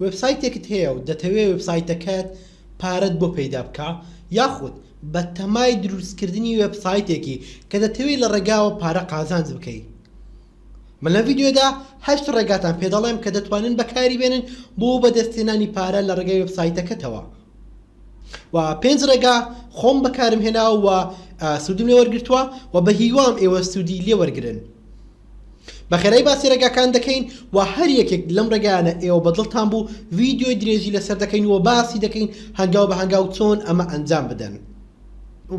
وێبسایتێکت هەیە و دەتەوێ وێبسایتەکەت پارەت بۆ پەیدا بکا یاخود بەتەمای دروستکردنی وێبسایتێکی کە دەتەوێ لە ڕێگاوە پارە قازانج بکەی من لەم ڤیدیۆدا هەشت ڕێگاتان پێ دەڵێم کە دەتوانن بەکاری بێنن بۆ بەدەستهێنانی پارە لە ڕێگای وێبسایتەکەتەوە و پێنج ڕێگا خۆم بەکارم هێناوە و سودم لێ وەرگرتووە و بەهیوام ئێوە سودی لێ وەرگرن بەخێرای باسی ڕێگاکان دەکەین و هەر یەکێک لەم ڕێگایانە ئێوە بە دڵتان بوو ڤیدیۆی درێژی لەسەر دەکەین و باسی دەکەین هەنگاو بە هەنگاو چۆن ئەمە ئەنجام بدەن.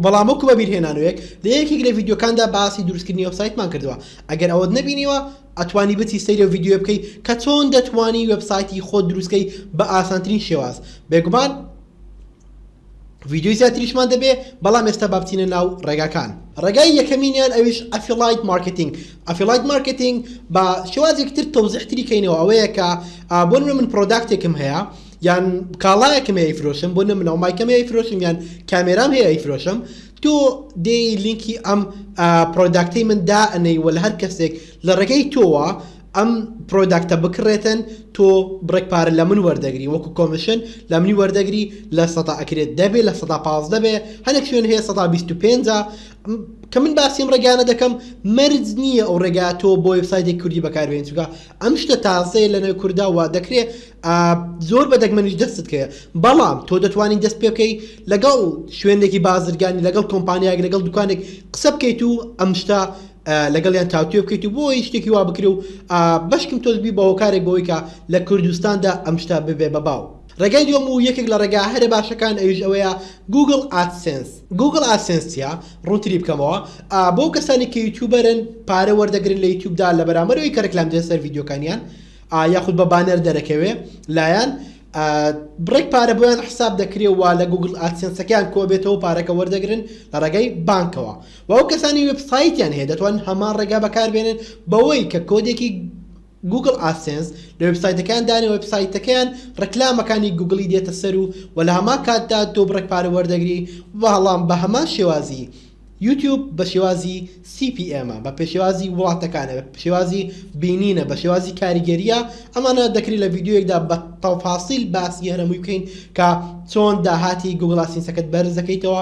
بەڵام وەکو بەبیرهێنانوێک لە یەکێک لە ڤیدیۆکاندا باسی دروستکردنی وێبسایتمان کردووە ئەگەر ئەوەت نەبینیوە ئەتوانی بچی سەیری ئەو ڤیدیۆیە بکەی کە چۆن دەتوانی وێبسایتی خۆت دروستکەی بە ئاسانترین شێواز بێگومان ڤیدیۆی زیاتریشمان دەبێ بەڵام ئێستا با بچینە ناو ڕێگاکان ڕێگای یەکەمینیان ئەویش ئەفیڵایت مارکتینگ ئەفیڵایت مارکتینگ بە شێوازێکی تر تەوزیحتری کەینەوە ئەوەیە کە بۆ نمونە من پرۆداکتێکم هەیە یان کاڵایەکم هەیە فرۆشم بۆ نمونە و مایکەم هەیە فرۆشم یان کامێرام هەیە فرۆشم تۆ دێی لینکی ئەم پرۆداکتەی من دا ئەنەی وە لە هەر کەسێک لە ڕێگەی تۆوە ئەم پرۆداکتە بکڕێتن تۆ بڕێک پارە لە من وەردەگری وەکو کۆمشن لە منی وەردەگری لە سەدا ئەکرێت دە بێ لە سەدا پازدە بێ هەنێک شوێن هەیە سەدا بیست و پێنجا کە من باسی ئەم ڕێگانە دەکەم مەرج نییە ئەو ڕێگا تۆ بۆ وێبسایتێک کوردی بەکاربێنی چونکە ئەم شتە تازەیە لە نێو کوردا وا دەکرێ زۆر بە دەگمەنیش دەستت کەیە بەڵام تۆ دەتوانین دەست پێ بکەی لەگەڵ شوێنێکی بازرگانی لەگەڵ کۆمپانیایەک لەگەڵ دوکانێک قسە بکەیت و ئەم شتە لەگەڵیان تاوتوێ بکەیت و بۆیی شتێکی وا بکرێ و بەشکم تۆز بی بە هۆکارێک بەوەی کە لە کوردستاندا ئەم شتە ببێ بە باو. ڕێگای دووەم و یەکێک لە ڕێگا هەرە باشەکان ئەویش ئەوەیە گووگڵ ئادسێنس. گووگڵ ئادسێنس چییە؟ ڕوونتری بکەمەوە، بۆ ئەو کەسانەی کە یوتوبەرن پارە وەردەگرن لە یوتوبدا لە بەرامبەر ئەوەی کە ڕیکلام دێت سەر ڤیدیۆکانیان یاخود بە بانەر دەرەکەوێ لایان بڕێک پارە بۆیان حساب دەکرێ و لە گووگڵ ئادسێنسەکەیان کۆبێتەوە پارەکە وەردەگرن لە ڕێگای بانکەوە و ئەو کەسانەی وێب سایتیان هەیە دەتوانن هەمان ڕێگا بەکاربێنن بەوەی کە کۆدێکی گوگڵ ئادسێنس لە وێب سایتەکەیان دانێن وێب سایتەکەیان ڕێکلامەکانی گوگڵی دێتە سەر و و لە هەمان کاتدا تۆ بڕێک پارە وەردەگری بەڵام بە هەمان شێوازی یوتیوب بە شێوازی سی پی ئێمە بە پێشێوازی وڵاتەکانە بە پێشێوازی بینینە بە شێوازی کاریگەرییە ئەمانە دەکرێت لە ڤیدیۆیەکدا بە تەفاسیل باسی هەرەمووی بکەین کە چۆن داهاتی گوگڵ ئادسێنسەکەت بەرز دەکەیتەوە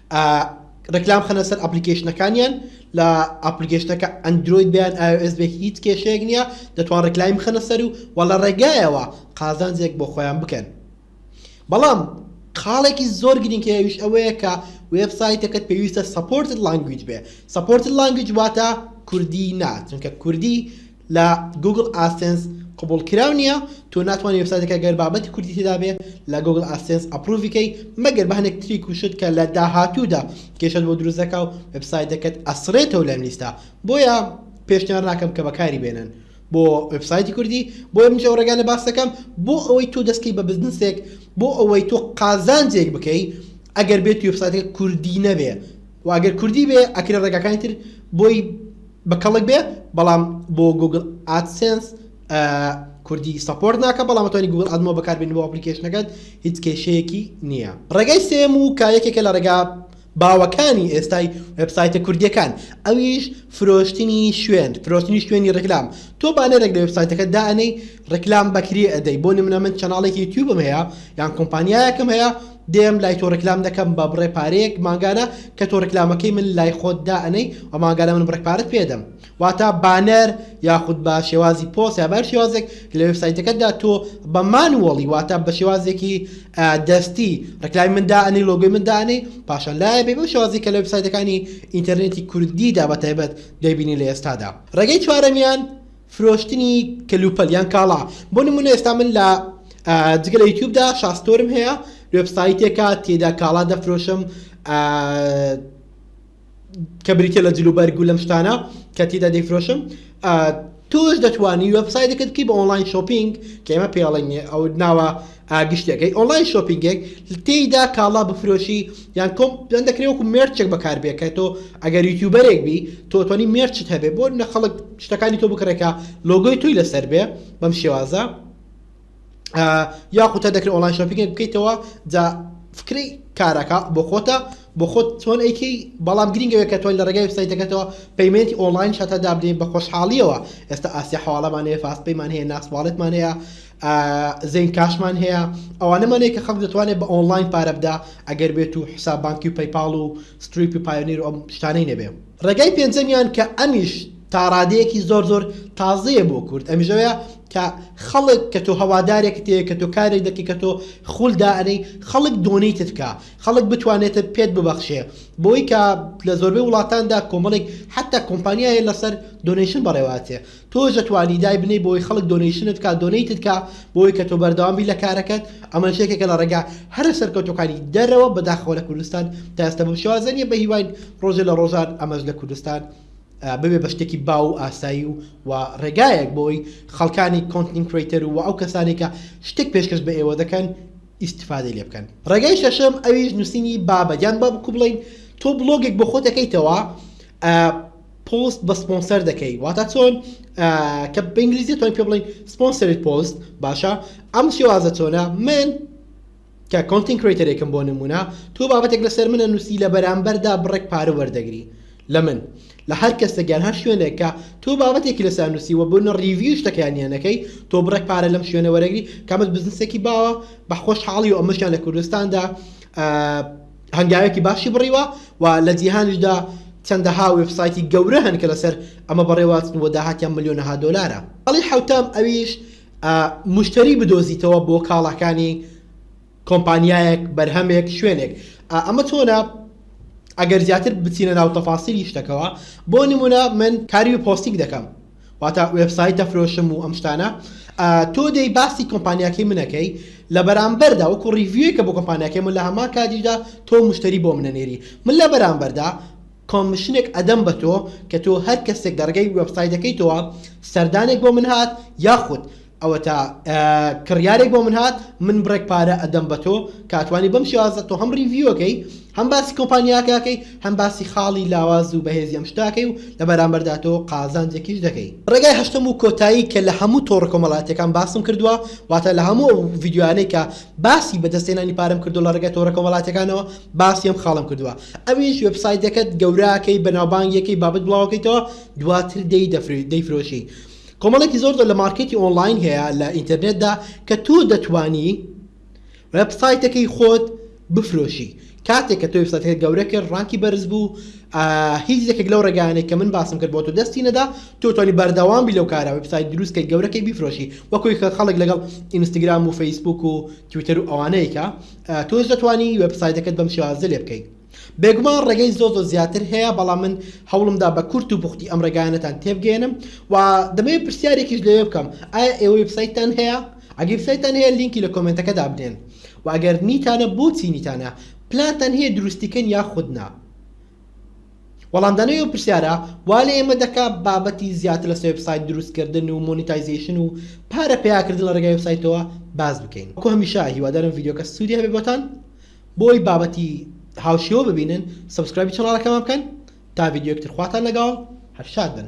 ئا ڕیکلام خەنە سەر ئەپلیکەیشنەکانیان لە ئەپلیکەیشنەکە ئەندرۆید بێ یان ئایۆئێس بێ هیچ کێشەیەک نییە دەتوان ڕیکلایم بخەنە سەر و وە لە ڕێگایەوە قازانجێک بۆ خۆیان بکەن بەڵام خاڵێکی زۆر گرینگی ئەویش ئەوەیە کە وێب سایتەکەت پێویستە سەپۆرتت لانگویج بێ سەپۆرتت لانگویج واتە کوردی نا چونکە کوردی لە گوگڵ ئادسێنس قبوڵکراو نیە تۆ ناتوانی وێبسایتەکە گەر بابەتی کوردی تێدابێ لە گوگڵ ئادسێنس ئەپڕوڤی کەی مەگەر بە هەندێک تریک و شت کە لە داهاتوودا کێشەت بۆ دروست دەکا و وێبسایتەکەت ئەسڕێتەوە لەم لیستە بۆیە پێشنیار ناکەم کە بەکاری بێنن بۆ وێبسایتی کوردی بۆیە منیش ئەو ڕێگانە باس دەکەم بۆ ئەوەی تۆ دەست کەی بە بزنسێک بۆ ئەوەی تۆ قازانجێک بکەی ئەگەر بێت وێبسایتەکە کوردی نەبێ و ئەگەر کوردی بێ ئەکرێ ڕێگاکانی تر بۆی بە کەڵک بێ بەڵام بۆ گوگل ئادسێنس کوردی سەپۆرت ناکە بەڵام ئەتوانی گوگل ئادمۆ بەکاربێنی بۆ ئەپلیکەیشنەکەت هیچ کێشەیەکی نییە ڕێگای سێم و کە یەکێکە لە ڕێگا باوەکانی ئێستای وێبسایتە کوردیەکان ئەویش فرۆشتنی شوێن فرۆشتنی شوێنی ڕێکلام تۆ بانەرێک لە وێبسایتەکە دائەنەی ڕێکلام بەکرێ ئەدەی بۆ نمونە من چەناڵێکی یوتیوبم هەیە یان کۆمپانیایەکم هەیە دێم لای تۆ ڕیکلام دەکەم بە بڕێ پارەیەک مانگانە کە تۆ ڕیکلامەکەی من لای خۆت دا ئەنەی و مانگانە من بڕێک پارەت پێ ئەدەم واتا بانەر یاخود بە شێوازی پۆست یا بە هەر شێوازێک لە وێب سایتەکەت دا تۆ بە مانوەڵی واتا بە شێوازێکی دەستی ڕیکلامی من دا ئەنەی لۆگۆی من دا ئەنەی پاشان لایە بێ بەو شێوازی کە لە وێب سایتەکانی ئینتەرنێتی کوردی دا بە تایبەت دەیبینی لە ئێستادا ڕێگەی چوارەمیان فرۆشتنی کەلوپەل یان کاڵا بۆ نمونە ئێستا من لە جگە لە یوتیوبدا شاستۆرم هەیە وێبسایتێکە تێدا کاڵا دەفرۆشم کە بریتە لە جلوبەرگ و لەم شتانە کە تێدا دەیفرۆشم تۆش دەتوانی وەبسایدەکەت کی بە ئۆنلاین شۆپینگ کە ئێمە پێڵێنێ ئەو ناوە ئا گشتی ئەگەی ئۆنڵاین شۆپینگێک تێیدا کاڵا بفرۆشی یان کۆم یان دەکرێ وەکو مێرچێک بەکار بێ کە تۆ ئەگەر یوتیوبەرێک بی تۆ ئەتوانی مێرچت هەبێ بۆ نە خەڵک شتەکانی تۆ بکڕێ کە لۆگۆی تۆی لەسەر بێ بەم شێوازە ئا یاخود تا دەکرێ ئۆنڵاین شۆپینگێک بکەیتەوە جا فکرەی کارەکە بۆ خۆتە بۆ خۆت چۆن ئەیکەی بەڵام گرینگەوێ کە تۆی لە ڕێگای وسایتەکەتەوە پەیمەنتی ئۆنڵاین شەتە دابنێ بە خۆشحاڵیەوە ئێستا ئاسیا حەواڵەمان هەیە فاست پەیمان هەیە ناس واڵێتمان هەیە زەین کاشمان هەیە ئەوانەمان هەیە کە خەڵک دەتوانێت بە ئۆنڵاین پارە بدا ئەگەر بێت و حساب بانکی و پەیپاڵ و ستریپ و پایۆنیر و ئەم شتانەی نەبێ. ڕێگای پێنجەمیان کە ئەمیش تا ڕادەیەکی زۆر زۆر تازەیە بۆ کورد ئەمیش ئەوەیە کە خەڵک کە تۆ هەوادارێکت هەیە کە تۆ کارێک دەکەی کە تۆ خوول دائەنێی خەڵک دۆنەیتت بکا خەڵک بتوانێت پێت ببەخشێ بۆی کە لە زۆربەی وڵاتاندا کۆمەڵێک حەتا کۆمپانیا هەیە لەسەر دۆنەیشن بەڕێوە ئەچێ تۆش دەتوانی دایبنێی بۆی خەڵک دۆنەیشنت کا دۆنەیتت کا بۆی کە تۆ بەردەوام بی لە کارەکەت ئەمەش یەکێکە لە ڕێگا هەرە سەرکەوتوەکانی دەرەوە بەداخەوە لە کوردستان تا ئێستا بەم شێوازە نیە بەهیواین ڕۆژێ لە ڕۆژان ئەمەش لە کوردستان ببێ بە شتێکی باو و ئاسایی و و ڕێگایەک بۆی خەڵکانی کۆنتین کریتەر و ئەو کەسانی کە شتێک پێشکەش بە ئێوە دەکەن ئیستفادەی لێ بکەن ڕێگای شەشەم ئەویش نوسینی بابە یان با بکوو بڵێین تۆ بڵۆگێک بۆ خۆت ئەکەیتەوە پۆست بە سپۆنسەر دەکەی واتا چۆن کە بە ئینگلیزی تۆن پێ بڵین سپۆنسەری پۆست باشە ئەم شێوازە چۆنە من کە کۆنتین کرێتەرێکم بۆ نمونە تۆ بابەتێک لەسەر منە نووسی لە بەرامبەردا بڕێک پارە وەردەگری لە من لە هەر کەسە گەر هەر شوێنێک کە تۆ بابەتێکی لەسەر نووسی وە بوون ڕیویش دەکەیانیانەکەی تۆ بڕێک پارە لەم شوێنە وەرەگری کامت بزنسێکی باوە بە خۆشحاڵی و ئەمەشیان لە کوردستاندا هەنگاوێکی باشی بڕیوە و لە جیهانیشدا چەندەها وێبسایتی گەورە هەن کە لەسەر ئەمە بەڕێواچن و داهاتیان ملیۆنەها دۆلارە. هەڵی حەوتەم ئەویش موشتەری بدۆزیتەوە بۆ کاڵاکانی کۆمپانیایەک، بەرهەمێک، شوێنێک. ئەمە چۆنە؟ ئەگەر زیاتر بچینە ناو تەفاسیلی شتەکەوە، بۆ نموونە من کاری پۆستینگ دەکەم، واتا وێبسایت دەفرۆشم و ئەم شتانە تۆ دەی باسی کۆمپانیاکەی منەکەی لە بەرامبەردا وەکو ڕیڤویەکە بۆ کۆمپانیاکەی من لە هەمان کاتیشدا تۆ مشتری بۆ منە نێری من لە بەرامبەردا کۆمشنێک ئەدەم بە تۆ کە تۆ هەر کەسێک دەڕگەی وێبسایدەکەی تۆوە سەردانێک بۆ من هات یاخود ئەوەتا کڕیارێک بۆ من هات من بڕێک پارە ئەدەم بە تۆ کاتوانی بەم شێوازە تۆ هەم ڕیڤیوەکەی هەم باسی کۆمپانیاکەکەی هەم باسی خاڵی لاواز و بەهێزی ئەم شتاکەی و لە بەرامبەردا تۆ قازانجێکیش دەکەی. ڕێگای هەشتەم و کۆتایی کە لە هەموو تۆڕە کۆمەڵاتیەکان باسم کردووە واتە لە هەموو ئەو ڤیدیۆیانەی کە باسی بەدەست هێنانی پارەم کردووە لە ڕێگای تۆڕە کۆمەڵاتیەکانەوە باسی ئەم خاڵەم کردووە ئەویش وێبسایتەکەت گەورە کەی بەناوبانگی کەی بابەت بڵاوەکەیتەوە دواتر دێی دەیفرۆشی کۆمەڵێکی زۆر زۆر لە مارکێتی ئۆنڵاین هەیە لە ئینتەرنێتدا کە تۆ دەتوانی وێب سایتەکەی خۆت بفرۆشی کاتێک کە تۆ وێب سایتەکە گەورە کرد ڕانکی بەرز بوو هیچ یەکێک لەو ڕێگانێک کە من باسم کرد بۆ تۆ دەستی نەدا تۆ توانی بەردەوام بی لەو کارە وێب سایت دروستکەی گەورەکەی بیفرۆشی وەکوی کە خەڵک لەگەڵ ئینستاگرام و فەیسبوک و تویتەر و ئەوانەیەکە تۆش دەتوانی وێب سایتەکەت بەم شێوازە لێ بکەیت بێگومان ڕێگەی زۆر زۆر زیاتر هەیە بەڵام من هەوڵمدا بە کورت و پوختی ئەم ڕێگایانەتان تێبگەیەنم و دەمەوێت پرسیارێکیش لەوێ بکەم ئایا ئێوە وێبسایتتان هەیە؟ ئەگەر وێبسایتتان هەیە لینکی لە کۆمێنتەکە دابنێن و ئەگەر نیتانە بۆچی نیتانە؟ پلانتان هەیە دروستی کەن یاخود نا؟ وەڵامدانەوەی ئەو پرسیارە وا لە ئێمە دەکا بابەتی زیاتر لەسەر وێبسایت دروستکردن و مۆنیتایزەیشن و پارە پەیاکردن لە ڕێگای وێبسایتەوە باس بکەین. وەکو هەمیشە هیوادارم ڤیدیۆکە سوودی هەبێت بۆتان. بۆی بابەتی هاوشێوە ببینن سەبسکرایبی چەناڵەکەمان بکەن تا ڤیدیۆیەکتر خواتان لەگەاڵ هەر شاد بن.